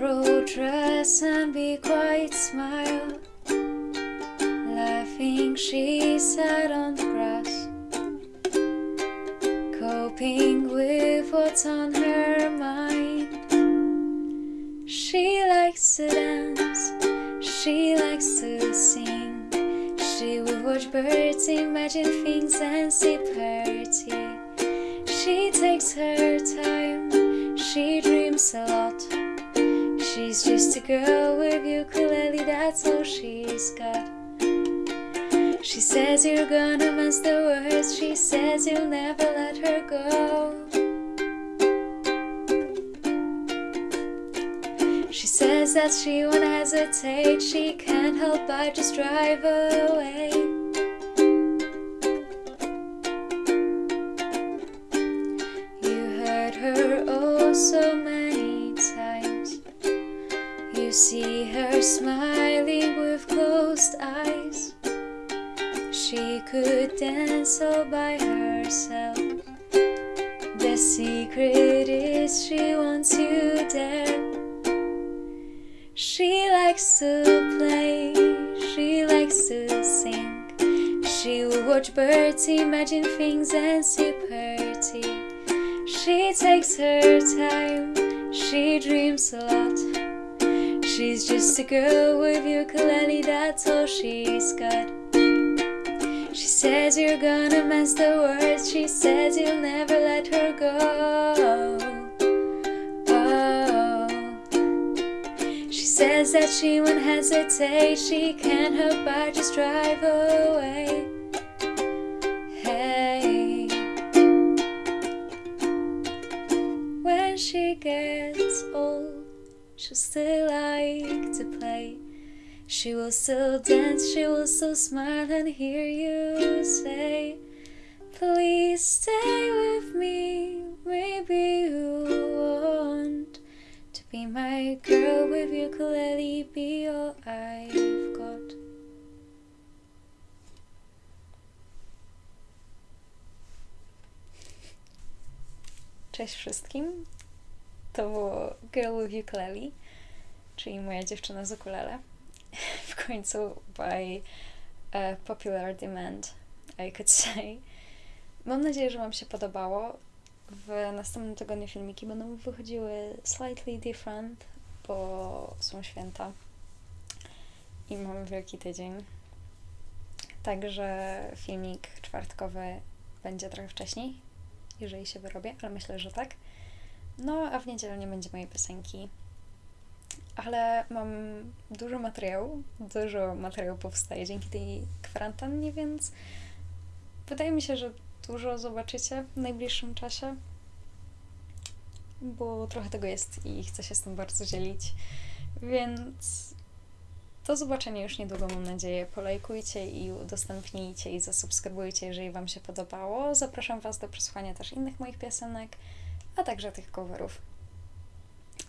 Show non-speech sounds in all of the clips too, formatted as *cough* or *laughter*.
dress and be quiet, smile. Laughing, she sat on the grass, coping with what's on her mind. She likes to dance, she likes to sing. She will watch birds, imagine things, and sip her tea. She takes her time, she dreams a lot. She's just a girl with ukulele, that's all she's got. She says you're gonna mess the words, she says you'll never let her go. She says that she won't hesitate, she can't help but just drive away. You see her smiling with closed eyes. She could dance all by herself. The secret is she wants you there. She likes to play, she likes to sing. She will watch birds, imagine things, and sip her tea. She takes her time, she dreams a lot. She's just a girl with ukulele, that's all she's got. She says you're gonna mess the words, she says you'll never let her go. Oh. She says that she won't hesitate, she can't help but just drive away. She'll still like to play. She will still dance, she will still smile and hear you say, Please stay with me, maybe you want to be my girl with ukulele, be all I've got. Cześć wszystkim. To było Girl with Ukulele, czyli moja dziewczyna z ukulele. *laughs* W końcu by uh, popular demand, I could say. Mam nadzieję, że Wam się podobało. W następnym tygodniu filmiki będą wychodziły slightly different, bo są święta i mamy wielki tydzień. Także filmik czwartkowy będzie trochę wcześniej, jeżeli się wyrobię, ale myślę, że tak. No, a w niedzielę nie będzie mojej piosenki. Ale mam dużo materiału, dużo materiału powstaje dzięki tej kwarantannie, więc wydaje mi się, że dużo zobaczycie w najbliższym czasie, bo trochę tego jest i chcę się z tym bardzo dzielić. Więc do zobaczenia już niedługo, mam nadzieję. Polajkujcie i udostępnijcie i zasubskrybujcie, jeżeli Wam się podobało. Zapraszam Was do przesłuchania też innych moich piosenek, a także tych coverów.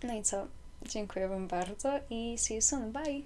No i co? Dziękuję Wam bardzo i see you soon. Bye!